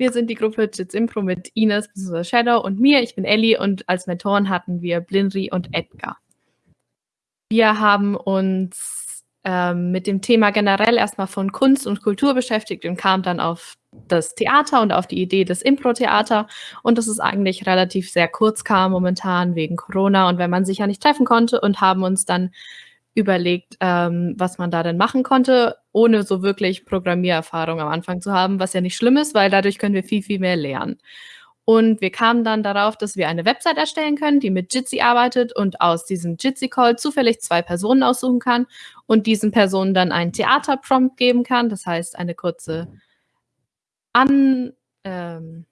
Wir sind die Gruppe Jits Impro mit Ines. Shadow und mir. Ich bin Ellie und als Mentoren hatten wir Blinri und Edgar. Wir haben uns ähm, mit dem Thema generell erstmal von Kunst und Kultur beschäftigt und kamen dann auf das Theater und auf die Idee des Impro-Theater und das ist eigentlich relativ sehr kurz kam momentan wegen Corona und wenn man sich ja nicht treffen konnte und haben uns dann überlegt, ähm, was man da denn machen konnte, ohne so wirklich Programmiererfahrung am Anfang zu haben, was ja nicht schlimm ist, weil dadurch können wir viel, viel mehr lernen. Und wir kamen dann darauf, dass wir eine Website erstellen können, die mit Jitsi arbeitet und aus diesem Jitsi-Call zufällig zwei Personen aussuchen kann und diesen Personen dann einen Theater-Prompt geben kann, das heißt eine kurze An ähm,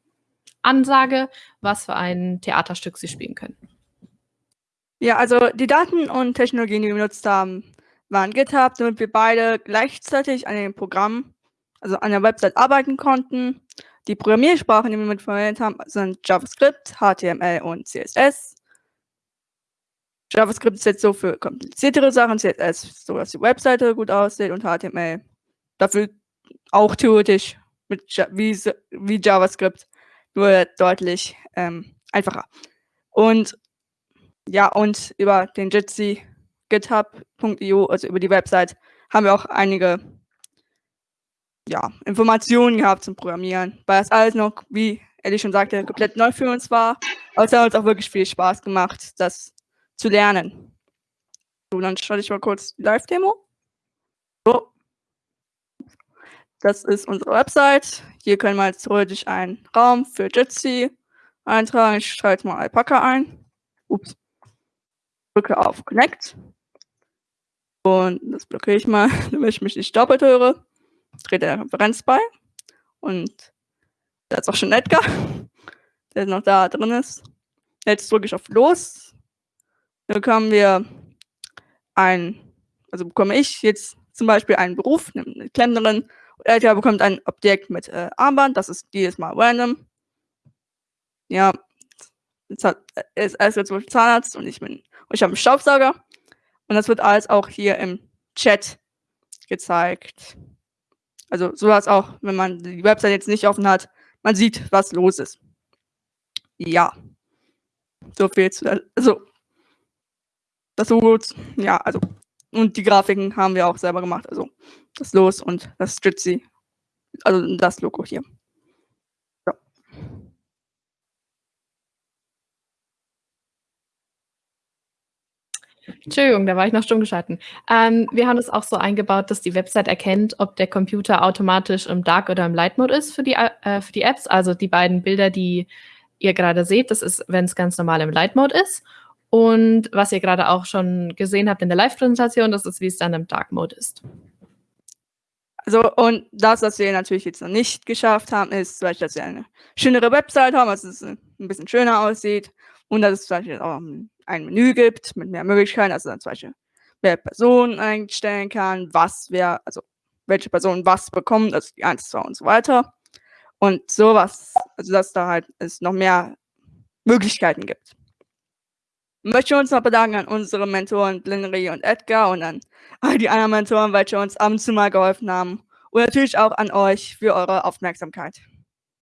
Ansage, was für ein Theaterstück sie spielen können. Ja, also die Daten und Technologien, die wir benutzt haben, waren GitHub, damit wir beide gleichzeitig an dem Programm, also an der Website arbeiten konnten. Die Programmiersprachen, die wir mit verwendet haben, sind JavaScript, HTML und CSS. JavaScript ist jetzt so für kompliziertere Sachen, CSS, so dass die Webseite gut aussieht und HTML dafür auch theoretisch mit wie, wie JavaScript, nur deutlich ähm, einfacher. Und ja, und über den Jitsi github.io, also über die Website, haben wir auch einige ja, Informationen gehabt zum Programmieren, weil das alles noch, wie Ellie schon sagte, komplett neu für uns war. Aber es hat uns auch wirklich viel Spaß gemacht, das zu lernen. So, dann schalte ich mal kurz die Live-Demo. So. Das ist unsere Website. Hier können wir jetzt theoretisch einen Raum für Jitsi eintragen. Ich schalte mal Alpaca ein. Ups drücke auf Connect. Und das blockiere ich mal, damit ich mich nicht doppelt höre. Trete der Konferenz bei. Und da ist auch schon Edgar, der noch da drin ist. Jetzt drücke ich auf Los. Dann bekommen wir ein, also bekomme ich jetzt zum Beispiel einen Beruf, eine Klempnerin. Edgar bekommt ein Objekt mit äh, Armband, das ist jedes Mal random. Ja, jetzt hat, er ist erst zum Beispiel Zahnarzt und ich bin und ich habe einen Staubsauger. Und das wird alles auch hier im Chat gezeigt. Also so dass auch, wenn man die Website jetzt nicht offen hat, man sieht, was los ist. Ja. So viel zu, also das Logo, ja, also und die Grafiken haben wir auch selber gemacht, also das Los und das Stützi, also das Logo hier. Entschuldigung, da war ich noch stumm geschalten. Ähm, wir haben es auch so eingebaut, dass die Website erkennt, ob der Computer automatisch im Dark oder im Light Mode ist für die, äh, für die Apps. Also die beiden Bilder, die ihr gerade seht, das ist, wenn es ganz normal im Light Mode ist. Und was ihr gerade auch schon gesehen habt in der Live-Präsentation, das ist, wie es dann im Dark Mode ist. Also, und das, was wir natürlich jetzt noch nicht geschafft haben, ist, dass wir eine schönere Website haben, dass es ein bisschen schöner aussieht und dass es zum Beispiel auch ein Menü gibt mit mehr Möglichkeiten, also dann zum Beispiel, wer Personen einstellen kann, was wer, also welche Person was bekommt, also die 1, 2 und so weiter. Und sowas, also dass da halt es noch mehr Möglichkeiten gibt. Möchte uns noch bedanken an unsere Mentoren Blinnery und Edgar und an all die anderen Mentoren, welche uns ab und zu mal geholfen haben. Und natürlich auch an euch für eure Aufmerksamkeit.